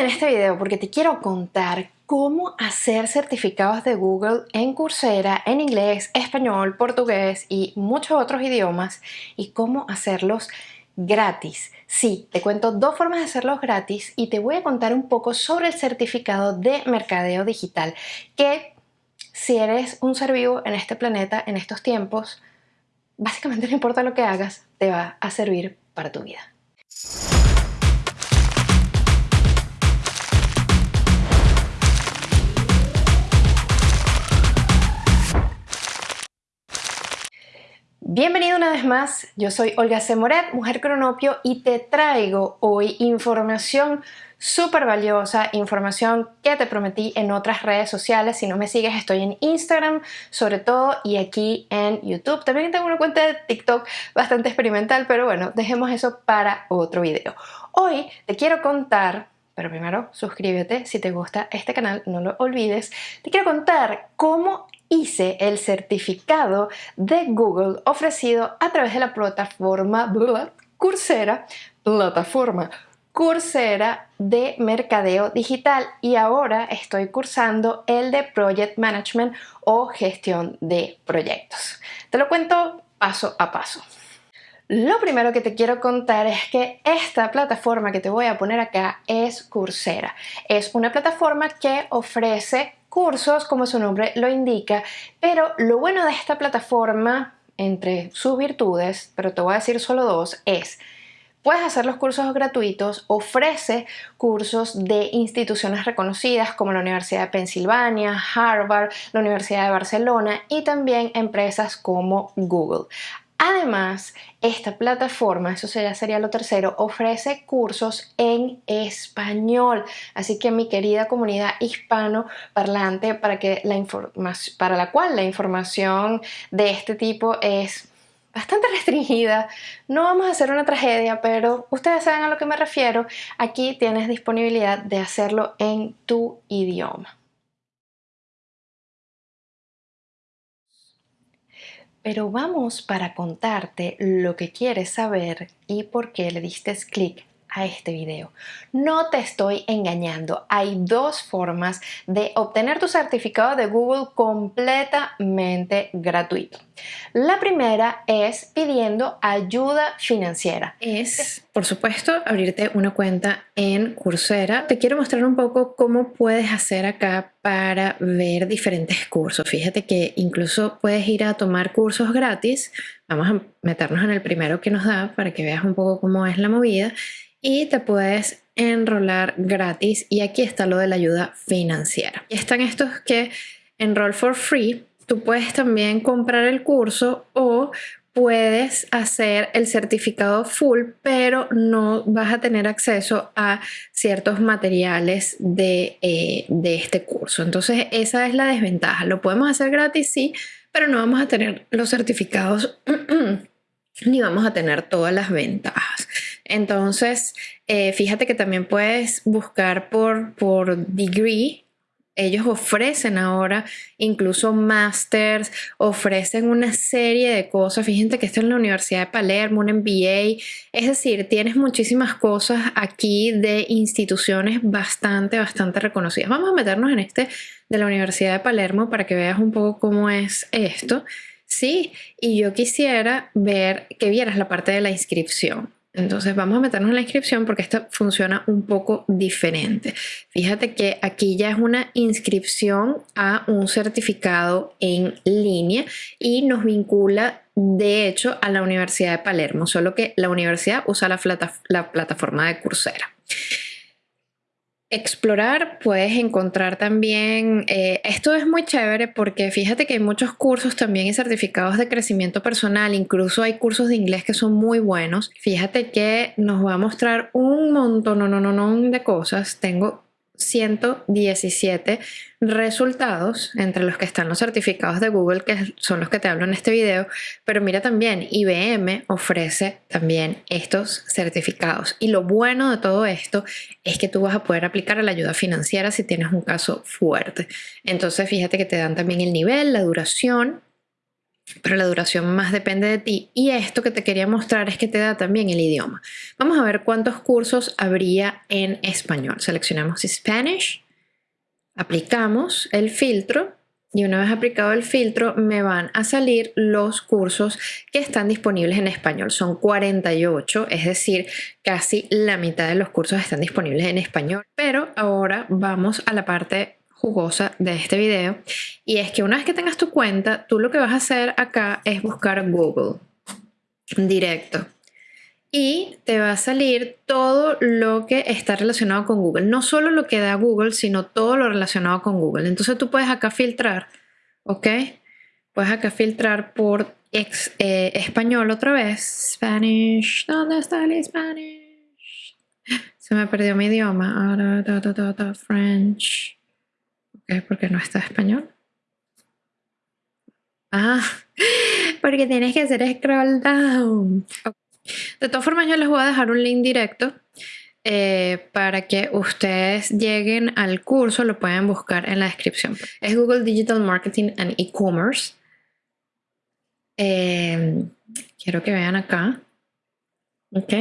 En este video porque te quiero contar cómo hacer certificados de Google en Coursera en inglés, español, portugués y muchos otros idiomas y cómo hacerlos gratis. Sí, te cuento dos formas de hacerlos gratis y te voy a contar un poco sobre el certificado de mercadeo digital que si eres un ser vivo en este planeta, en estos tiempos, básicamente no importa lo que hagas, te va a servir para tu vida. Bienvenido una vez más, yo soy Olga C. Moret, mujer cronopio y te traigo hoy información súper valiosa, información que te prometí en otras redes sociales. Si no me sigues, estoy en Instagram sobre todo y aquí en YouTube. También tengo una cuenta de TikTok bastante experimental, pero bueno, dejemos eso para otro video. Hoy te quiero contar pero primero suscríbete si te gusta este canal, no lo olvides. Te quiero contar cómo hice el certificado de Google ofrecido a través de la plataforma Coursera, plataforma Coursera de mercadeo digital y ahora estoy cursando el de Project Management o gestión de proyectos. Te lo cuento paso a paso. Lo primero que te quiero contar es que esta plataforma que te voy a poner acá es Coursera. Es una plataforma que ofrece cursos, como su nombre lo indica, pero lo bueno de esta plataforma, entre sus virtudes, pero te voy a decir solo dos, es Puedes hacer los cursos gratuitos, ofrece cursos de instituciones reconocidas como la Universidad de Pensilvania, Harvard, la Universidad de Barcelona y también empresas como Google. Además, esta plataforma, eso ya sería lo tercero, ofrece cursos en español. Así que mi querida comunidad hispano parlante, para, que la para la cual la información de este tipo es bastante restringida. No vamos a hacer una tragedia, pero ustedes saben a lo que me refiero. Aquí tienes disponibilidad de hacerlo en tu idioma. Pero vamos para contarte lo que quieres saber y por qué le diste clic a este video. No te estoy engañando, hay dos formas de obtener tu certificado de Google completamente gratuito. La primera es pidiendo ayuda financiera. Es, por supuesto, abrirte una cuenta en Coursera. Te quiero mostrar un poco cómo puedes hacer acá para ver diferentes cursos. Fíjate que incluso puedes ir a tomar cursos gratis. Vamos a meternos en el primero que nos da para que veas un poco cómo es la movida y te puedes enrolar gratis y aquí está lo de la ayuda financiera. Y están estos que enroll for free, tú puedes también comprar el curso o puedes hacer el certificado full, pero no vas a tener acceso a ciertos materiales de, eh, de, este curso. Entonces esa es la desventaja. Lo podemos hacer gratis, sí, pero no vamos a tener los certificados ni vamos a tener todas las ventajas. Entonces, eh, fíjate que también puedes buscar por, por degree. Ellos ofrecen ahora incluso masters, ofrecen una serie de cosas. Fíjate que esto es la Universidad de Palermo, un MBA. Es decir, tienes muchísimas cosas aquí de instituciones bastante, bastante reconocidas. Vamos a meternos en este de la Universidad de Palermo para que veas un poco cómo es esto. Sí, y yo quisiera ver que vieras la parte de la inscripción. Entonces vamos a meternos en la inscripción porque esta funciona un poco diferente. Fíjate que aquí ya es una inscripción a un certificado en línea y nos vincula de hecho a la Universidad de Palermo, solo que la universidad usa la, la plataforma de Coursera explorar, puedes encontrar también, eh, esto es muy chévere porque fíjate que hay muchos cursos también y certificados de crecimiento personal, incluso hay cursos de inglés que son muy buenos. Fíjate que nos va a mostrar un montón no, no, no, de cosas. Tengo 117 resultados entre los que están los certificados de Google, que son los que te hablo en este video, pero mira también, IBM ofrece también estos certificados. Y lo bueno de todo esto es que tú vas a poder aplicar a la ayuda financiera si tienes un caso fuerte. Entonces fíjate que te dan también el nivel, la duración pero la duración más depende de ti. Y esto que te quería mostrar es que te da también el idioma. Vamos a ver cuántos cursos habría en español. Seleccionamos Spanish, aplicamos el filtro y una vez aplicado el filtro me van a salir los cursos que están disponibles en español. Son 48, es decir, casi la mitad de los cursos están disponibles en español. Pero ahora vamos a la parte jugosa de este video y es que una vez que tengas tu cuenta, tú lo que vas a hacer acá es buscar Google directo y te va a salir todo lo que está relacionado con Google. No solo lo que da Google, sino todo lo relacionado con Google. Entonces tú puedes acá filtrar, ¿ok? Puedes acá filtrar por eh, español otra vez. Spanish, ¿dónde está el Spanish? Se me perdió mi idioma. Ahora, French. Ok, porque no está español. Ah, porque tienes que hacer scroll down. De todas formas, yo les voy a dejar un link directo eh, para que ustedes lleguen al curso, lo pueden buscar en la descripción. Es Google Digital Marketing and E-Commerce. Eh, quiero que vean acá. ¿Ok?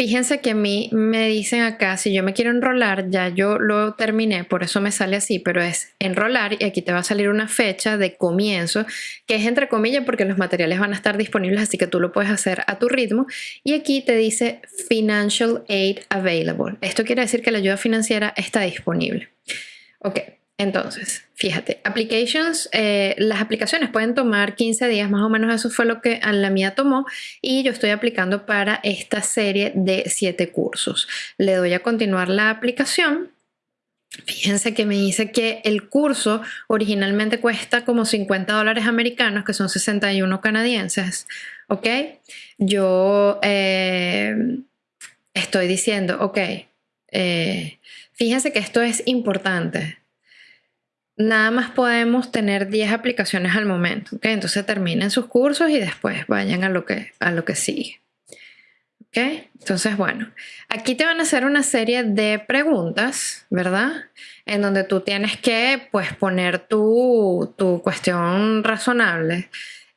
Fíjense que a mí me dicen acá, si yo me quiero enrolar, ya yo lo terminé, por eso me sale así, pero es enrolar y aquí te va a salir una fecha de comienzo, que es entre comillas porque los materiales van a estar disponibles, así que tú lo puedes hacer a tu ritmo. Y aquí te dice Financial Aid Available. Esto quiere decir que la ayuda financiera está disponible. Ok, entonces, fíjate, applications, eh, las aplicaciones pueden tomar 15 días, más o menos eso fue lo que la mía tomó y yo estoy aplicando para esta serie de 7 cursos. Le doy a continuar la aplicación. Fíjense que me dice que el curso originalmente cuesta como 50 dólares americanos, que son 61 canadienses, ¿ok? Yo eh, estoy diciendo, ok, eh, fíjense que esto es importante nada más podemos tener 10 aplicaciones al momento. ¿okay? Entonces terminen sus cursos y después vayan a lo que, a lo que sigue. ¿Okay? Entonces, bueno, aquí te van a hacer una serie de preguntas, ¿verdad? En donde tú tienes que pues, poner tu, tu cuestión razonable.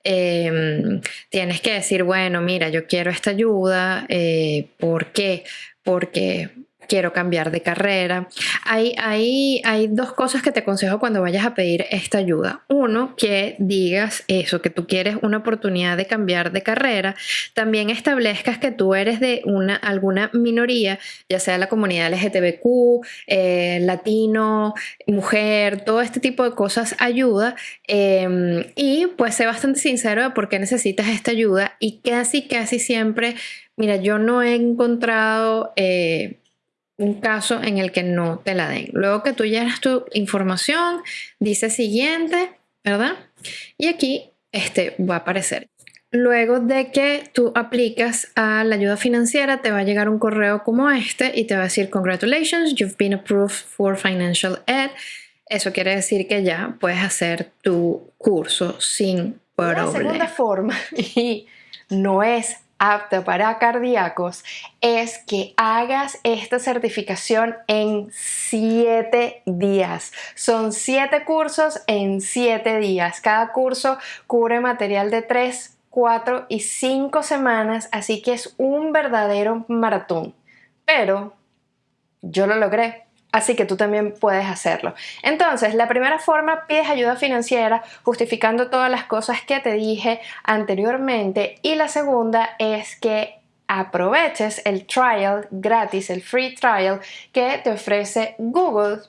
Em, tienes que decir, bueno, mira, yo quiero esta ayuda. Eh, ¿Por qué? Porque quiero cambiar de carrera. Hay, hay, hay dos cosas que te aconsejo cuando vayas a pedir esta ayuda. Uno, que digas eso, que tú quieres una oportunidad de cambiar de carrera. También establezcas que tú eres de una, alguna minoría, ya sea la comunidad LGTBQ, eh, latino, mujer, todo este tipo de cosas ayuda. Em, y pues sé bastante sincero de por qué necesitas esta ayuda y casi, casi siempre, mira, yo no he encontrado... Eh, un caso en el que no te la den. Luego que tú llenas tu información, dice siguiente, ¿verdad? Y aquí este va a aparecer. Luego de que tú aplicas a la ayuda financiera, te va a llegar un correo como este y te va a decir congratulations, you've been approved for financial aid. Eso quiere decir que ya puedes hacer tu curso sin problema. La segunda forma, y no es apta para cardíacos es que hagas esta certificación en 7 días. Son 7 cursos en 7 días. Cada curso cubre material de 3, 4 y 5 semanas, así que es un verdadero maratón. Pero yo lo logré. Así que tú también puedes hacerlo. Entonces, la primera forma, pides ayuda financiera justificando todas las cosas que te dije anteriormente. Y la segunda es que aproveches el trial gratis, el free trial que te ofrece Google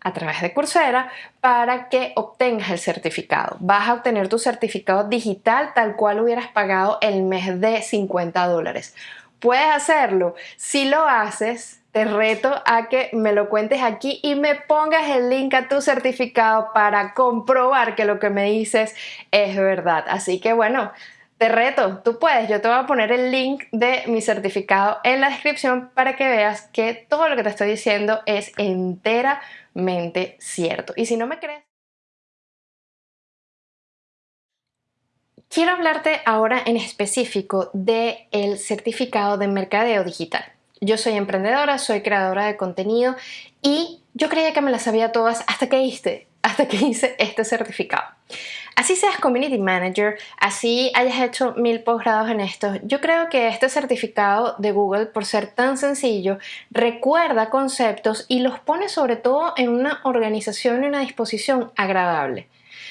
a través de Coursera para que obtengas el certificado. Vas a obtener tu certificado digital tal cual hubieras pagado el mes de 50 dólares. Puedes hacerlo. Si lo haces, te reto a que me lo cuentes aquí y me pongas el link a tu certificado para comprobar que lo que me dices es verdad. Así que bueno, te reto, tú puedes, yo te voy a poner el link de mi certificado en la descripción para que veas que todo lo que te estoy diciendo es enteramente cierto. Y si no me crees... Quiero hablarte ahora en específico del el certificado de mercadeo digital. Yo soy emprendedora, soy creadora de contenido y yo creía que me las sabía todas hasta que hice, hasta que hice este certificado. Así seas community manager, así hayas hecho mil posgrados en esto, yo creo que este certificado de Google, por ser tan sencillo, recuerda conceptos y los pone sobre todo en una organización y una disposición agradable.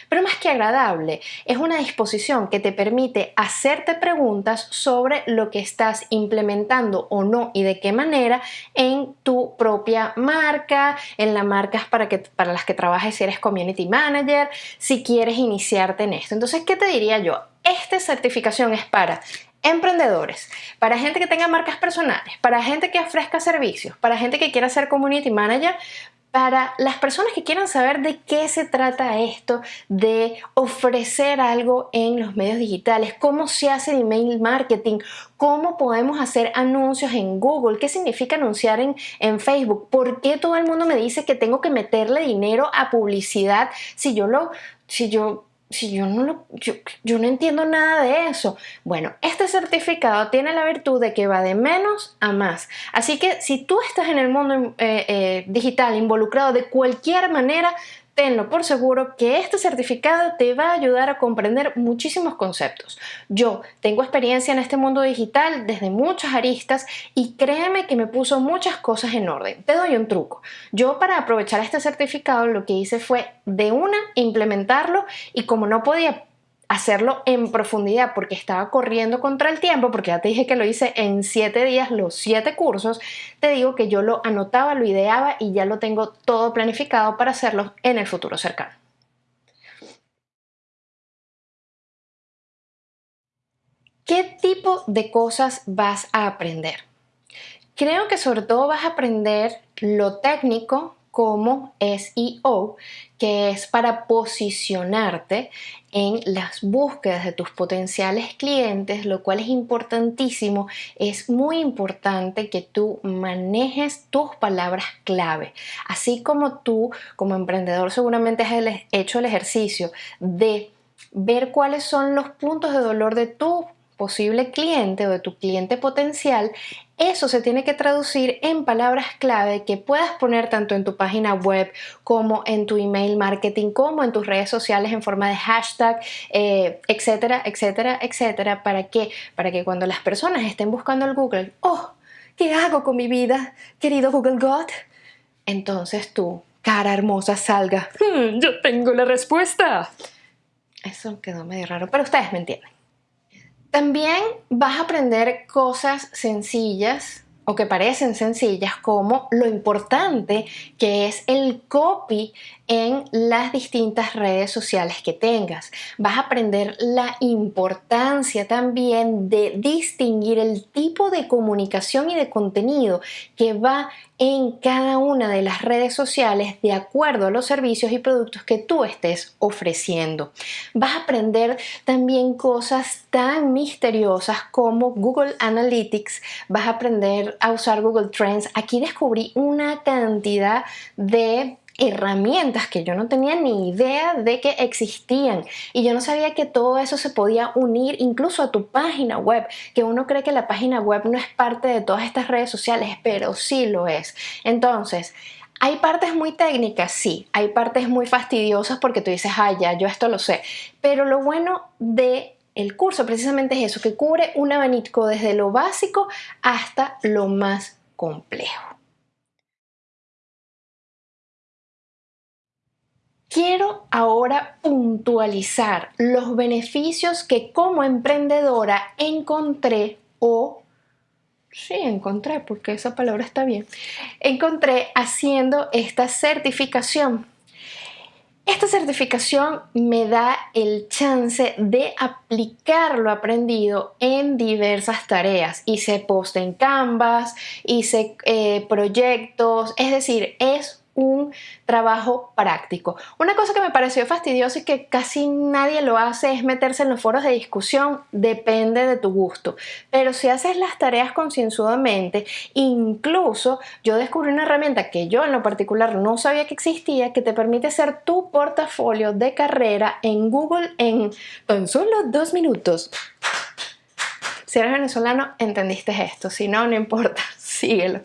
Pero más que agradable, es una disposición que te permite hacerte preguntas sobre lo que estás implementando o no y de qué manera en tu propia marca, en las marcas para, que, para las que trabajes si eres community manager, si quieres iniciarte en esto. Entonces, ¿qué te diría yo? Esta certificación es para emprendedores, para gente que tenga marcas personales, para gente que ofrezca servicios, para gente que quiera ser community manager, para las personas que quieran saber de qué se trata esto, de ofrecer algo en los medios digitales, cómo se hace el email marketing, cómo podemos hacer anuncios en Google, qué significa anunciar en, en Facebook, por qué todo el mundo me dice que tengo que meterle dinero a publicidad si yo lo, si yo si yo no, lo, yo, no entiendo nada de eso. Bueno, este certificado tiene la virtud de que va de menos a más. Así que si tú estás en el mundo eh, eh, digital involucrado de cualquier manera, tenlo por seguro que este certificado te va a ayudar a comprender muchísimos conceptos. Yo tengo experiencia en este mundo digital desde muchas aristas y créeme que me puso muchas cosas en orden. Te doy un truco. Yo para aprovechar este certificado lo que hice fue de una implementarlo y como no podía hacerlo en profundidad porque estaba corriendo contra el tiempo, porque ya te dije que lo hice en siete días, los siete cursos, te digo que yo lo anotaba, lo ideaba y ya lo tengo todo planificado para hacerlo en el futuro cercano. ¿Qué tipo de cosas vas a aprender? Creo que sobre todo vas a aprender lo técnico como SEO, que es para posicionarte en las búsquedas de tus potenciales clientes, lo cual es importantísimo. Es muy importante que tú manejes tus palabras clave. Así como tú, como emprendedor, seguramente has hecho el ejercicio de ver cuáles son los puntos de dolor de tu posible cliente o de tu cliente potencial, eso se tiene que traducir en palabras clave que puedas poner tanto en tu página web como en tu email marketing, como en tus redes sociales en forma de hashtag, eh, etcétera, etcétera, etcétera. ¿Para qué? Para que cuando las personas estén buscando el Google, oh, ¿qué hago con mi vida, querido Google God? Entonces tú, cara hermosa, salga. Hmm, yo tengo la respuesta. Eso quedó medio raro, pero ustedes me entienden. También vas a aprender cosas sencillas o que parecen sencillas como lo importante que es el copy en las distintas redes sociales que tengas. Vas a aprender la importancia también de distinguir el tipo de comunicación y de contenido que va en cada una de las redes sociales de acuerdo a los servicios y productos que tú estés ofreciendo. Vas a aprender también cosas tan misteriosas como Google Analytics, vas a aprender a usar Google Trends. Aquí descubrí una cantidad de herramientas que yo no tenía ni idea de que existían. Y yo no sabía que todo eso se podía unir incluso a tu página web, que uno cree que la página web no es parte de todas estas redes sociales, pero sí lo es. Entonces, hay partes muy técnicas, sí, hay partes muy fastidiosas porque tú dices, ah, ya, yo esto lo sé, pero lo bueno de el curso precisamente es eso, que cubre un abanico desde lo básico hasta lo más complejo. Quiero ahora puntualizar los beneficios que como emprendedora encontré o Sí, encontré, porque esa palabra está bien. Encontré haciendo esta certificación. Esta certificación me da el chance de aplicar lo aprendido en diversas tareas. Hice post en Canvas, hice eh, proyectos, es decir, es un trabajo práctico. Una cosa que me pareció fastidiosa y que casi nadie lo hace es meterse en los foros de discusión, depende de tu gusto. Pero si haces las tareas concienzudamente, incluso yo descubrí una herramienta que yo en lo particular no sabía que existía, que te permite hacer tu portafolio de carrera en Google en tan solo dos minutos. Si eres venezolano, entendiste esto. Si no, no importa, síguelo.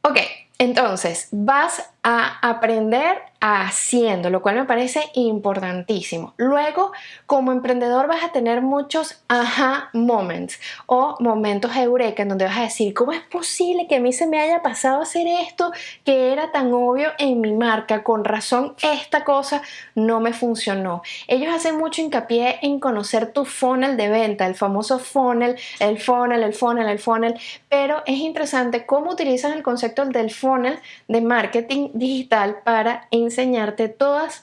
Ok, entonces vas a aprender haciendo, lo cual me parece importantísimo. Luego, como emprendedor vas a tener muchos aha moments o momentos eureka en donde vas a decir, ¿cómo es posible que a mí se me haya pasado hacer esto que era tan obvio en mi marca? Con razón, esta cosa no me funcionó. Ellos hacen mucho hincapié en conocer tu funnel de venta, el famoso funnel, el funnel, el funnel, el funnel, pero es interesante cómo utilizan el concepto del funnel de marketing digital para enseñarte todas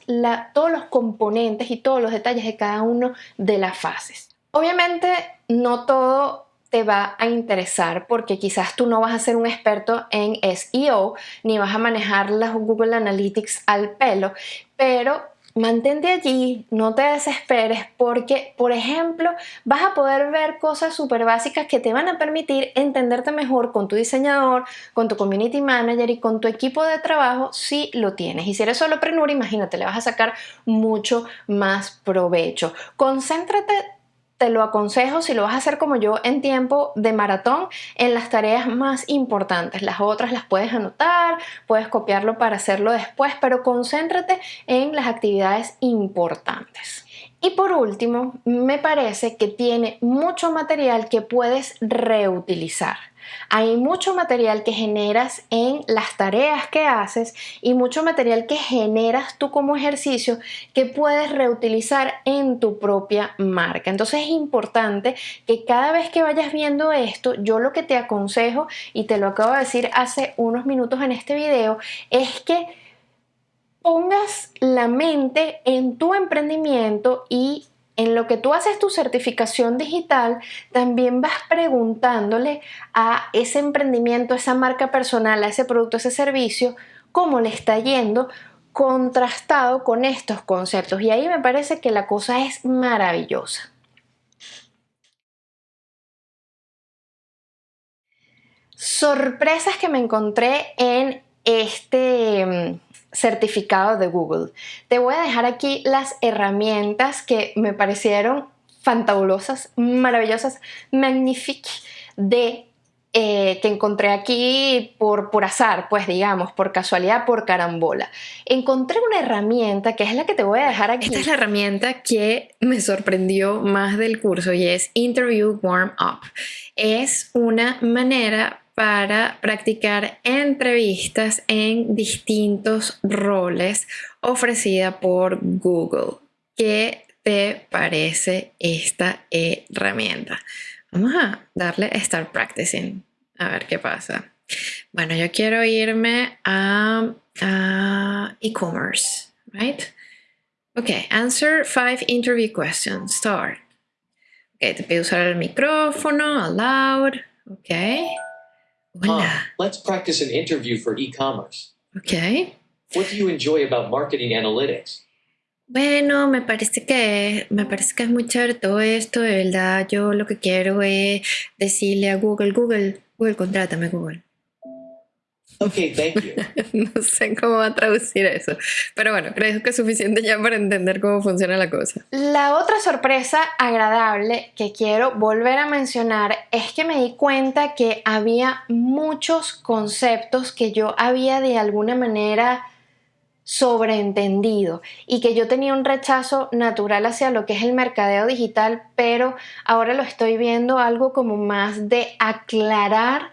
todos los componentes y todos los detalles de cada uno de las fases. Obviamente no todo te va a interesar porque quizás tú no vas a ser un experto en SEO ni vas a manejar las Google Analytics al pelo, pero mantente allí, no te desesperes porque, por ejemplo, vas a poder ver cosas súper básicas que te van a permitir entenderte mejor con tu diseñador, con tu community manager y con tu equipo de trabajo si lo tienes. Y si eres solo prenur, imagínate, le vas a sacar mucho más provecho. Concéntrate te lo aconsejo si lo vas a hacer como yo en tiempo de maratón en las tareas más importantes. Las otras las puedes anotar, puedes copiarlo para hacerlo después, pero concéntrate en las actividades importantes. Y por último, me parece que tiene mucho material que puedes reutilizar. Hay mucho material que generas en las tareas que haces y mucho material que generas tú como ejercicio que puedes reutilizar en tu propia marca. Entonces es importante que cada vez que vayas viendo esto, yo lo que te aconsejo, y te lo acabo de decir hace unos minutos en este video, es que pongas la mente en tu emprendimiento y en lo que tú haces tu certificación digital, también vas preguntándole a ese emprendimiento, a esa marca personal, a ese producto, a ese servicio, cómo le está yendo contrastado con estos conceptos. Y ahí me parece que la cosa es maravillosa. Sorpresas que me encontré en este mm, certificado de Google. Te voy a dejar aquí las herramientas que me parecieron fantabulosas, maravillosas, magnifiques de eh, que encontré aquí por, por azar, pues digamos, por casualidad, por carambola. Encontré una herramienta que es la que te voy a dejar aquí. Esta es la herramienta que me sorprendió más del curso y es Interview Warm Up. Es una manera para practicar entrevistas en distintos roles ofrecida por Google. ¿Qué te parece esta herramienta? Vamos a darle Start Practicing, a ver qué pasa. Bueno, yo quiero irme a, e-commerce, right? Ok, answer five interview questions. Start. Ok, te pido usar el micrófono, aloud. Ok. Hola. let's practice an interview for e-commerce. Okay. What do you enjoy about marketing analytics? Bueno, me parece que me parece que es muy chévere todo esto, de verdad. Yo lo que quiero es decirle a Google, Google, Google, contrátame, Google. Ok, thank you. no sé cómo va a traducir eso, pero bueno, creo que es suficiente ya para entender cómo funciona la cosa. La otra sorpresa agradable que quiero volver a mencionar es que me di cuenta que había muchos conceptos que yo había de alguna manera sobreentendido y que yo tenía un rechazo natural hacia lo que es el mercadeo digital, pero ahora lo estoy viendo algo como más de aclarar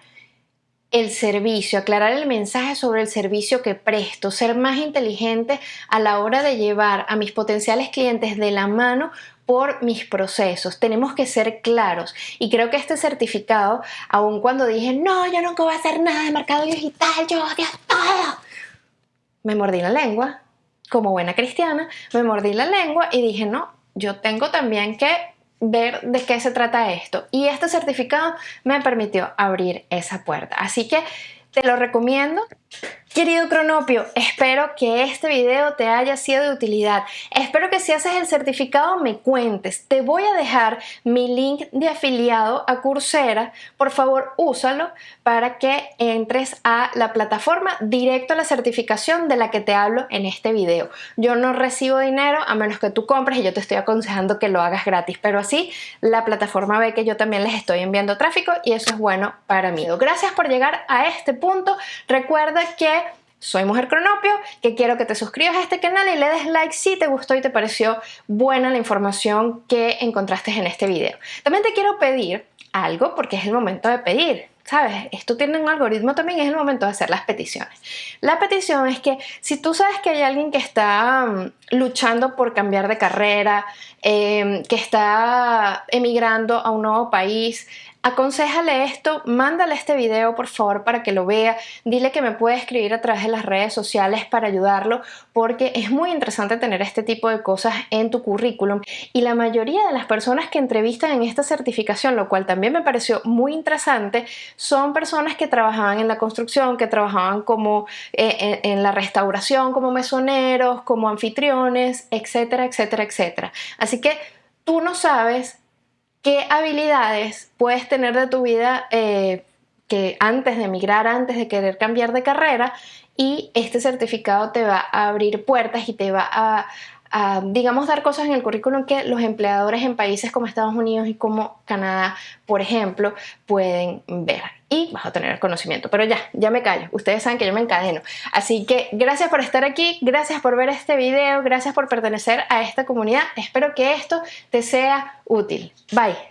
el servicio, aclarar el mensaje sobre el servicio que presto, ser más inteligente a la hora de llevar a mis potenciales clientes de la mano por mis procesos. Tenemos que ser claros. Y creo que este certificado, aun cuando dije, no, yo nunca voy a hacer nada de mercado digital, yo odio todo, me mordí la lengua, como buena cristiana, me mordí la lengua y dije, no, yo tengo también que ver de qué se trata esto. Y este certificado me permitió abrir esa puerta. Así que te lo recomiendo. Querido Cronopio, espero que este video te haya sido de utilidad. Espero que si haces el certificado me cuentes. Te voy a dejar mi link de afiliado a Coursera. Por favor, úsalo para que entres a la plataforma directo a la certificación de la que te hablo en este video. Yo no recibo dinero a menos que tú compres y yo te estoy aconsejando que lo hagas gratis, pero así la plataforma ve que yo también les estoy enviando tráfico y eso es bueno para mí. Gracias por llegar a este punto. Recuerda que soy Mujer Cronopio, que quiero que te suscribas a este canal y le des like si te gustó y te pareció buena la información que encontraste en este video. También te quiero pedir algo porque es el momento de pedir. ¿Sabes? Esto tiene un algoritmo también, es el momento de hacer las peticiones. La petición es que si tú sabes que hay alguien que está mm, luchando por cambiar de carrera, em, que está emigrando a un nuevo país, aconsejale esto, mándale este video por favor para que lo vea, dile que me puede escribir a través de las redes sociales para ayudarlo porque es muy interesante tener este tipo de cosas en tu currículum y la mayoría de las personas que entrevistan en esta certificación, lo cual también me pareció muy interesante, son personas que trabajaban en la construcción, que trabajaban como eh, en, en la restauración, como mesoneros, como anfitriones, etcétera, etcétera, etcétera. Así que tú no sabes qué habilidades puedes tener de tu vida eh, que antes de emigrar, antes de querer cambiar de carrera y este certificado te va a abrir puertas y te va a, digamos, dar cosas en el currículum que los empleadores en países como Estados Unidos y como Canadá, por ejemplo, pueden ver y vas a tener el conocimiento. Pero ya, ya me callo. Ustedes saben que yo me encadeno. Así que gracias por estar aquí, gracias por ver este video, gracias por pertenecer a esta comunidad. Espero que esto te sea útil. Bye.